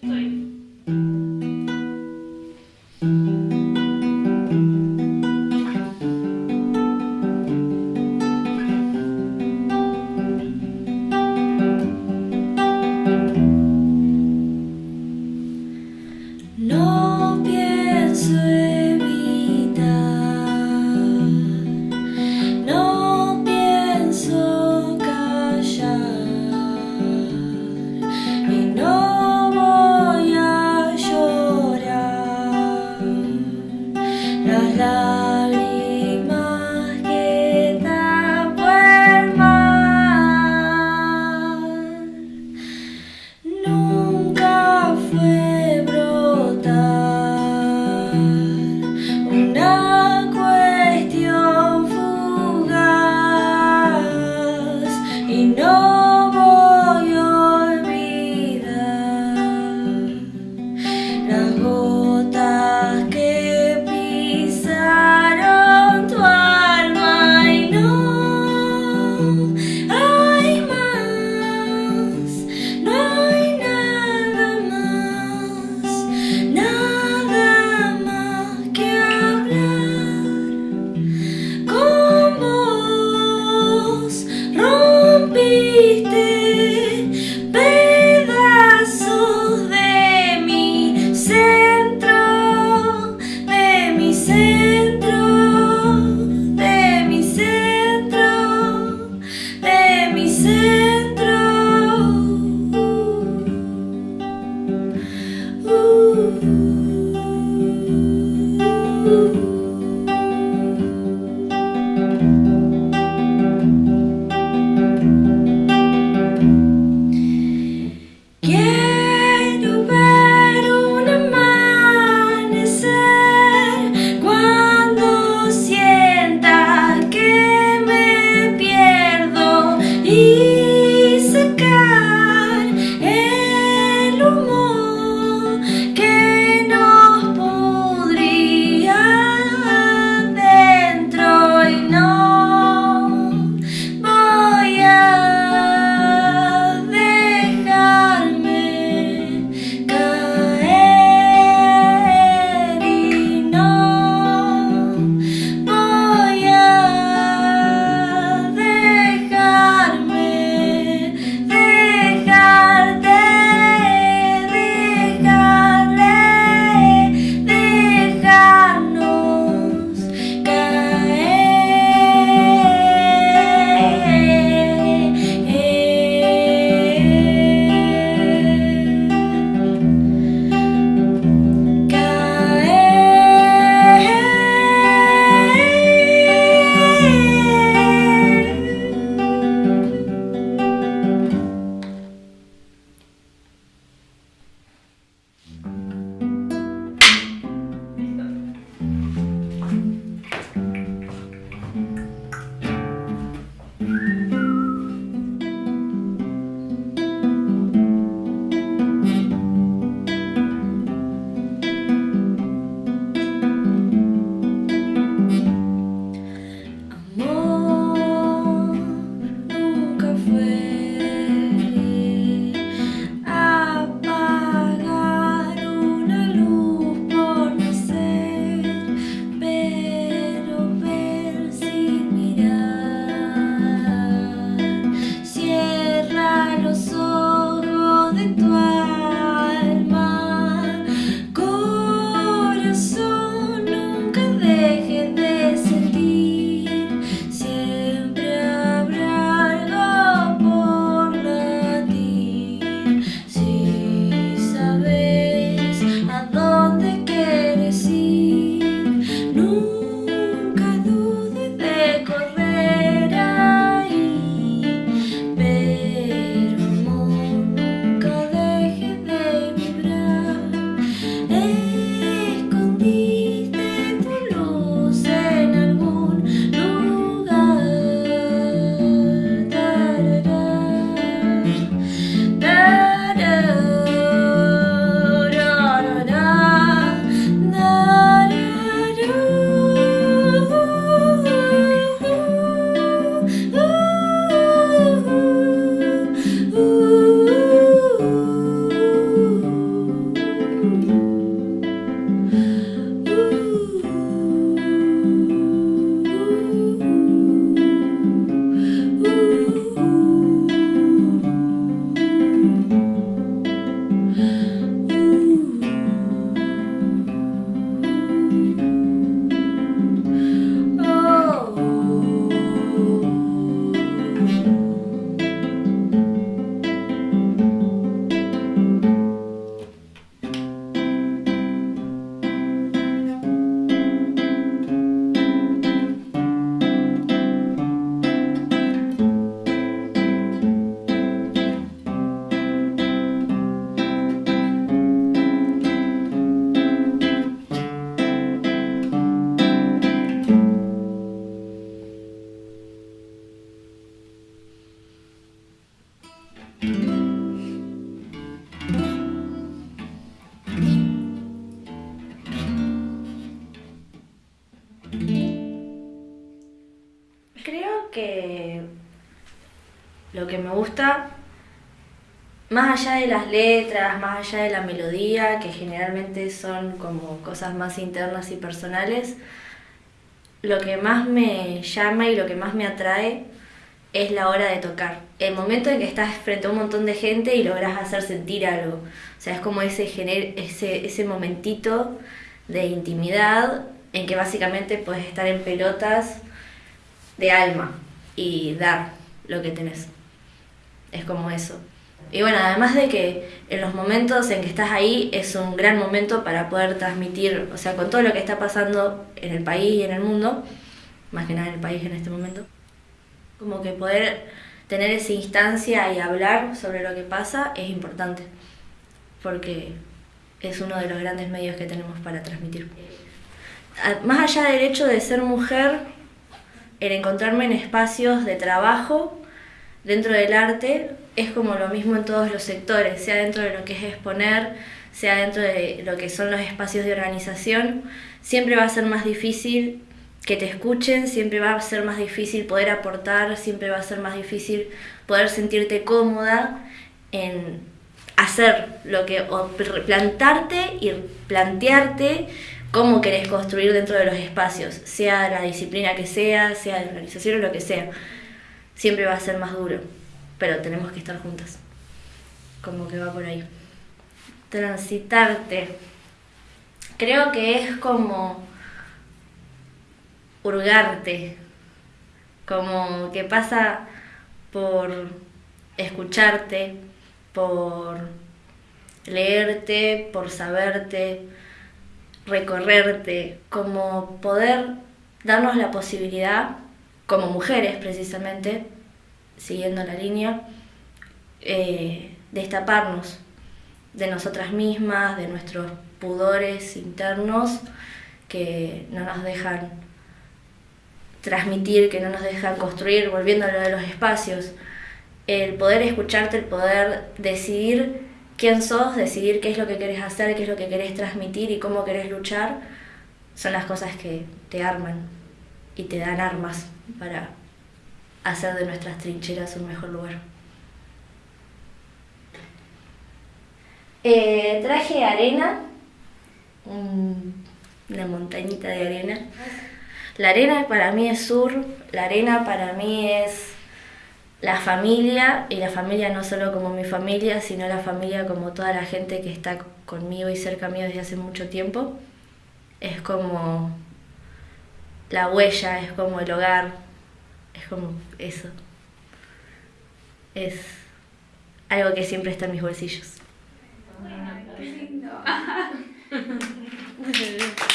对。Gusta, más allá de las letras, más allá de la melodía, que generalmente son como cosas más internas y personales, lo que más me llama y lo que más me atrae es la hora de tocar. El momento en que estás frente a un montón de gente y logras hacer sentir algo. O sea, es como ese, ese, ese momentito de intimidad en que básicamente puedes estar en pelotas de alma y dar lo que tenés. Es como eso. Y bueno, además de que en los momentos en que estás ahí es un gran momento para poder transmitir, o sea, con todo lo que está pasando en el país y en el mundo, más que nada en el país en este momento, como que poder tener esa instancia y hablar sobre lo que pasa es importante, porque es uno de los grandes medios que tenemos para transmitir. Más allá del hecho de ser mujer, el encontrarme en espacios de trabajo dentro del arte es como lo mismo en todos los sectores, sea dentro de lo que es exponer, sea dentro de lo que son los espacios de organización, siempre va a ser más difícil que te escuchen, siempre va a ser más difícil poder aportar, siempre va a ser más difícil poder sentirte cómoda en hacer lo que, o plantarte y plantearte cómo querés construir dentro de los espacios, sea la disciplina que sea, sea de organización o lo que sea. Siempre va a ser más duro, pero tenemos que estar juntas. Como que va por ahí. Transitarte. Creo que es como hurgarte, como que pasa por escucharte, por leerte, por saberte, recorrerte, como poder darnos la posibilidad, como mujeres precisamente, siguiendo la línea, eh, destaparnos de nosotras mismas, de nuestros pudores internos que no nos dejan transmitir, que no nos dejan construir, volviendo a lo de los espacios, el poder escucharte, el poder decidir quién sos, decidir qué es lo que querés hacer, qué es lo que querés transmitir y cómo querés luchar, son las cosas que te arman y te dan armas para hacer de nuestras trincheras un mejor lugar. Eh, traje arena, una montañita de arena. La arena para mí es sur, la arena para mí es la familia, y la familia no solo como mi familia, sino la familia como toda la gente que está conmigo y cerca mío desde hace mucho tiempo. Es como la huella, es como el hogar, es como eso. Es algo que siempre está en mis bolsillos.